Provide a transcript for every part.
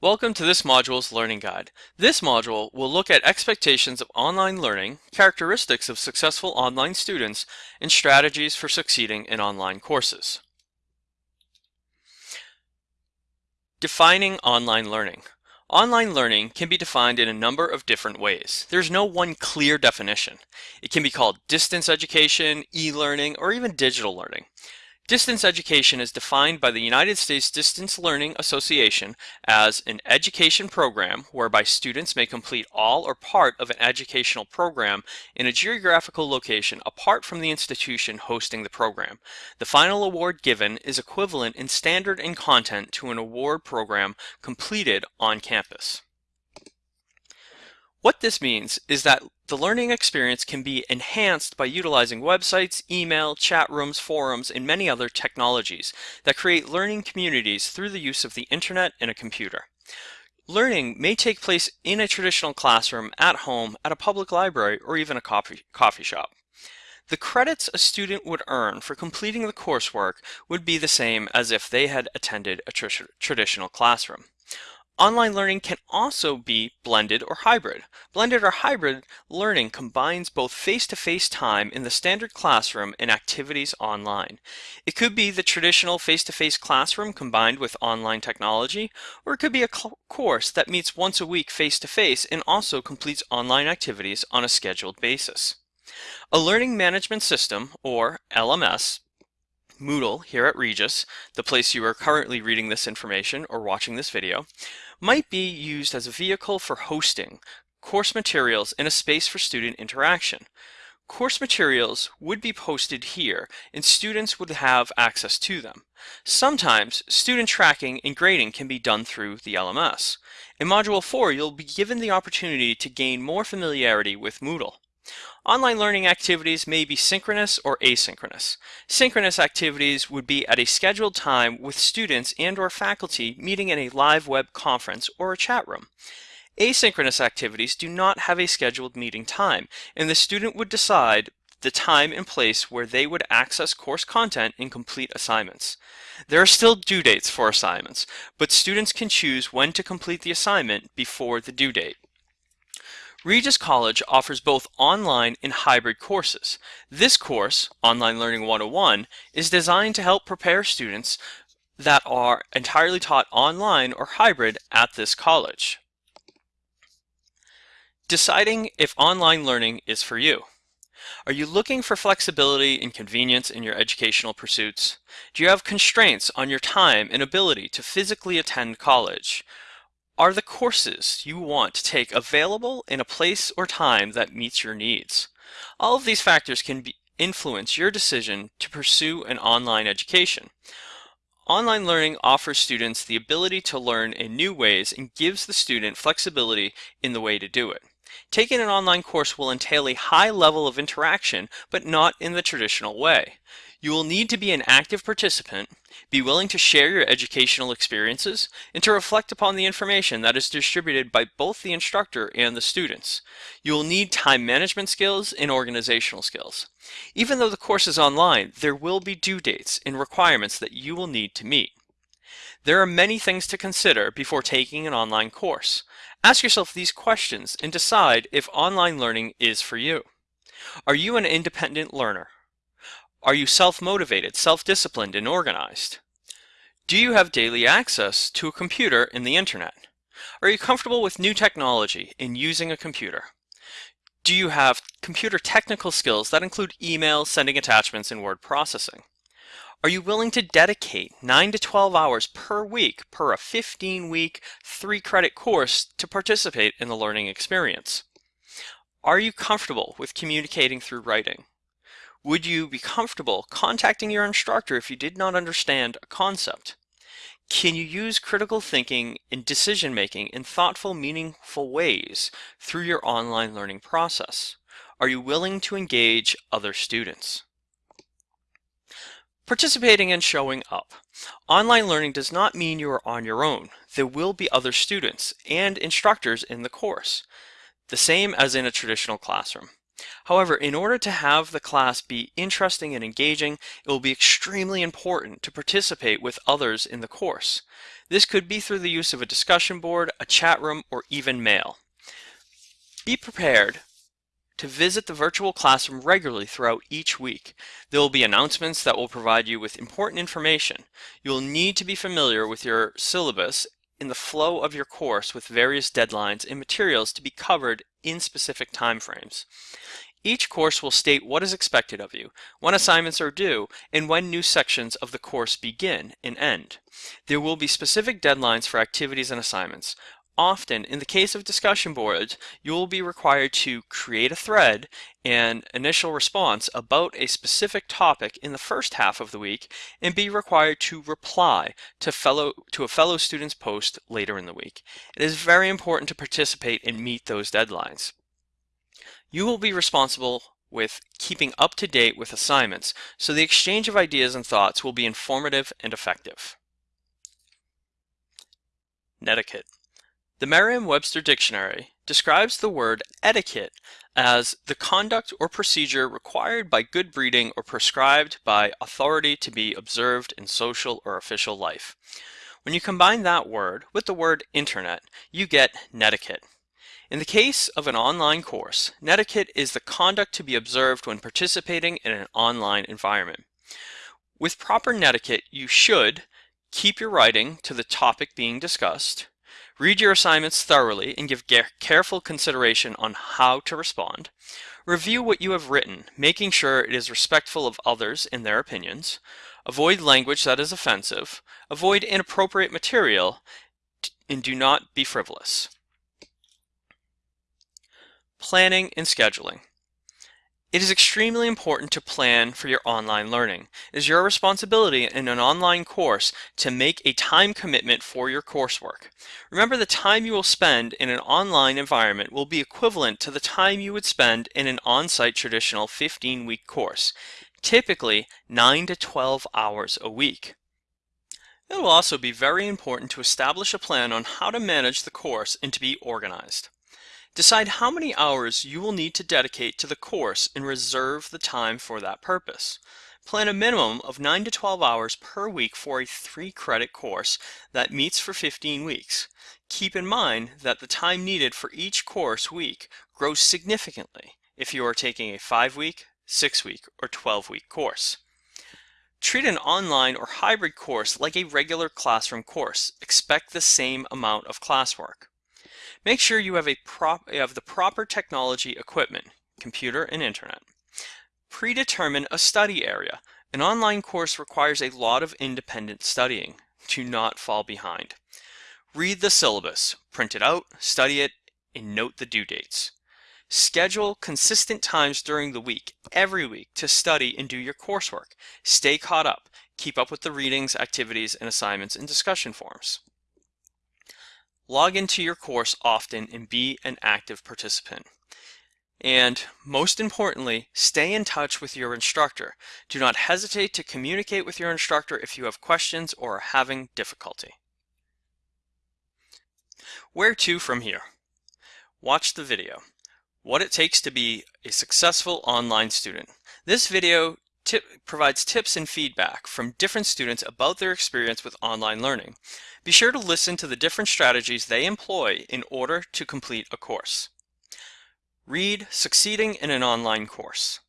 Welcome to this module's Learning Guide. This module will look at expectations of online learning, characteristics of successful online students, and strategies for succeeding in online courses. Defining online learning. Online learning can be defined in a number of different ways. There's no one clear definition. It can be called distance education, e-learning, or even digital learning. Distance education is defined by the United States Distance Learning Association as an education program whereby students may complete all or part of an educational program in a geographical location apart from the institution hosting the program. The final award given is equivalent in standard and content to an award program completed on campus. What this means is that the learning experience can be enhanced by utilizing websites, email, chat rooms, forums, and many other technologies that create learning communities through the use of the internet and a computer. Learning may take place in a traditional classroom, at home, at a public library, or even a coffee, coffee shop. The credits a student would earn for completing the coursework would be the same as if they had attended a tr traditional classroom. Online learning can also be blended or hybrid. Blended or hybrid learning combines both face-to-face -face time in the standard classroom and activities online. It could be the traditional face-to-face -face classroom combined with online technology, or it could be a course that meets once a week face-to-face -face and also completes online activities on a scheduled basis. A learning management system, or LMS, Moodle here at Regis, the place you are currently reading this information or watching this video, might be used as a vehicle for hosting course materials in a space for student interaction. Course materials would be posted here and students would have access to them. Sometimes student tracking and grading can be done through the LMS. In Module 4, you'll be given the opportunity to gain more familiarity with Moodle. Online learning activities may be synchronous or asynchronous. Synchronous activities would be at a scheduled time with students and or faculty meeting in a live web conference or a chat room. Asynchronous activities do not have a scheduled meeting time, and the student would decide the time and place where they would access course content and complete assignments. There are still due dates for assignments, but students can choose when to complete the assignment before the due date. Regis College offers both online and hybrid courses. This course, Online Learning 101, is designed to help prepare students that are entirely taught online or hybrid at this college. Deciding if online learning is for you. Are you looking for flexibility and convenience in your educational pursuits? Do you have constraints on your time and ability to physically attend college? Are the courses you want to take available in a place or time that meets your needs? All of these factors can be, influence your decision to pursue an online education. Online learning offers students the ability to learn in new ways and gives the student flexibility in the way to do it. Taking an online course will entail a high level of interaction, but not in the traditional way. You will need to be an active participant, be willing to share your educational experiences, and to reflect upon the information that is distributed by both the instructor and the students. You will need time management skills and organizational skills. Even though the course is online, there will be due dates and requirements that you will need to meet. There are many things to consider before taking an online course. Ask yourself these questions and decide if online learning is for you. Are you an independent learner? Are you self-motivated, self-disciplined, and organized? Do you have daily access to a computer and the internet? Are you comfortable with new technology in using a computer? Do you have computer technical skills that include email, sending attachments, and word processing? Are you willing to dedicate 9 to 12 hours per week per a 15-week, 3-credit course to participate in the learning experience? Are you comfortable with communicating through writing? Would you be comfortable contacting your instructor if you did not understand a concept? Can you use critical thinking and decision making in thoughtful, meaningful ways through your online learning process? Are you willing to engage other students? Participating and showing up. Online learning does not mean you are on your own. There will be other students and instructors in the course, the same as in a traditional classroom. However, in order to have the class be interesting and engaging, it will be extremely important to participate with others in the course. This could be through the use of a discussion board, a chat room, or even mail. Be prepared to visit the virtual classroom regularly throughout each week. There will be announcements that will provide you with important information. You will need to be familiar with your syllabus in the flow of your course with various deadlines and materials to be covered in specific timeframes. Each course will state what is expected of you, when assignments are due, and when new sections of the course begin and end. There will be specific deadlines for activities and assignments. Often, in the case of discussion boards, you will be required to create a thread and initial response about a specific topic in the first half of the week and be required to reply to, fellow, to a fellow student's post later in the week. It is very important to participate and meet those deadlines. You will be responsible with keeping up to date with assignments, so the exchange of ideas and thoughts will be informative and effective. Netiquette. The Merriam-Webster Dictionary describes the word etiquette as the conduct or procedure required by good breeding or prescribed by authority to be observed in social or official life. When you combine that word with the word internet, you get netiquette. In the case of an online course, netiquette is the conduct to be observed when participating in an online environment. With proper netiquette, you should keep your writing to the topic being discussed, Read your assignments thoroughly and give careful consideration on how to respond. Review what you have written, making sure it is respectful of others and their opinions. Avoid language that is offensive. Avoid inappropriate material, and do not be frivolous. Planning and scheduling. It is extremely important to plan for your online learning. It is your responsibility in an online course to make a time commitment for your coursework. Remember the time you will spend in an online environment will be equivalent to the time you would spend in an on-site traditional 15-week course, typically 9 to 12 hours a week. It will also be very important to establish a plan on how to manage the course and to be organized. Decide how many hours you will need to dedicate to the course and reserve the time for that purpose. Plan a minimum of 9 to 12 hours per week for a 3 credit course that meets for 15 weeks. Keep in mind that the time needed for each course week grows significantly if you are taking a 5 week, 6 week, or 12 week course. Treat an online or hybrid course like a regular classroom course. Expect the same amount of classwork. Make sure you have, a prop, you have the proper technology equipment, computer and internet. Predetermine a study area. An online course requires a lot of independent studying to not fall behind. Read the syllabus, print it out, study it, and note the due dates. Schedule consistent times during the week, every week, to study and do your coursework. Stay caught up. Keep up with the readings, activities, and assignments in discussion forums. Log into your course often and be an active participant. And most importantly, stay in touch with your instructor. Do not hesitate to communicate with your instructor if you have questions or are having difficulty. Where to from here? Watch the video. What it takes to be a successful online student. This video tip, provides tips and feedback from different students about their experience with online learning. Be sure to listen to the different strategies they employ in order to complete a course. Read Succeeding in an Online Course.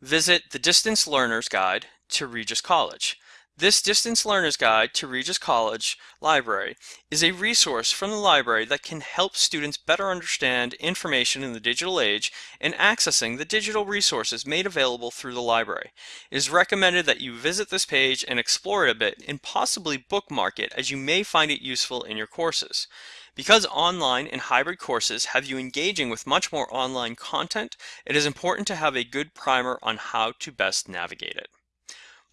Visit the Distance Learner's Guide to Regis College. This Distance Learner's Guide to Regis College Library is a resource from the library that can help students better understand information in the digital age and accessing the digital resources made available through the library. It is recommended that you visit this page and explore it a bit and possibly bookmark it as you may find it useful in your courses. Because online and hybrid courses have you engaging with much more online content, it is important to have a good primer on how to best navigate it.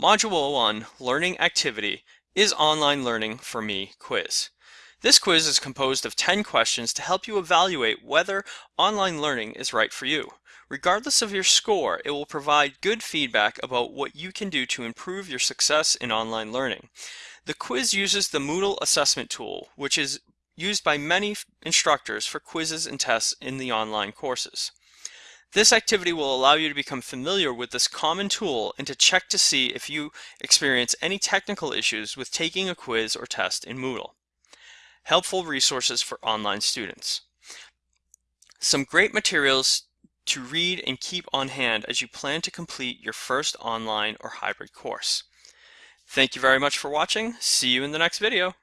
Module 1, Learning Activity, is Online Learning for Me quiz. This quiz is composed of 10 questions to help you evaluate whether online learning is right for you. Regardless of your score, it will provide good feedback about what you can do to improve your success in online learning. The quiz uses the Moodle assessment tool, which is used by many instructors for quizzes and tests in the online courses. This activity will allow you to become familiar with this common tool and to check to see if you experience any technical issues with taking a quiz or test in Moodle. Helpful resources for online students. Some great materials to read and keep on hand as you plan to complete your first online or hybrid course. Thank you very much for watching. See you in the next video.